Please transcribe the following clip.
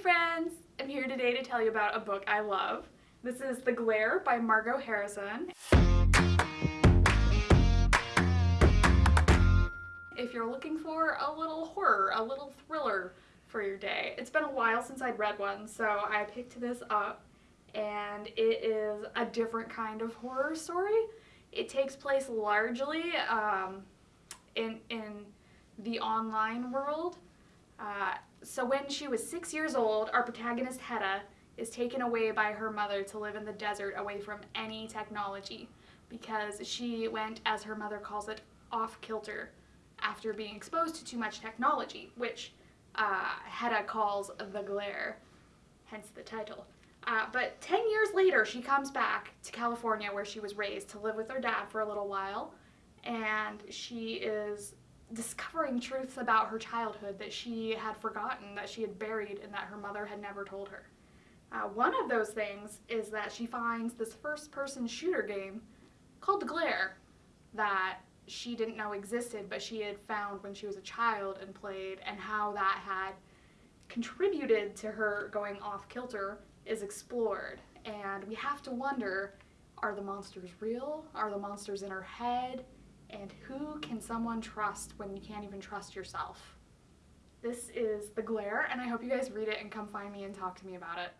friends! I'm here today to tell you about a book I love. This is The Glare by Margot Harrison. If you're looking for a little horror, a little thriller for your day. It's been a while since I'd read one, so I picked this up and it is a different kind of horror story. It takes place largely um, in, in the online world. Uh, so when she was six years old, our protagonist Hedda is taken away by her mother to live in the desert away from any technology because she went, as her mother calls it, off kilter after being exposed to too much technology, which uh, Hedda calls the glare, hence the title. Uh, but 10 years later, she comes back to California where she was raised to live with her dad for a little while, and she is discovering truths about her childhood that she had forgotten, that she had buried, and that her mother had never told her. Uh, one of those things is that she finds this first-person shooter game called Glare that she didn't know existed, but she had found when she was a child and played, and how that had contributed to her going off kilter is explored. And we have to wonder, are the monsters real? Are the monsters in her head? And who can someone trust when you can't even trust yourself? This is The Glare, and I hope you guys read it and come find me and talk to me about it.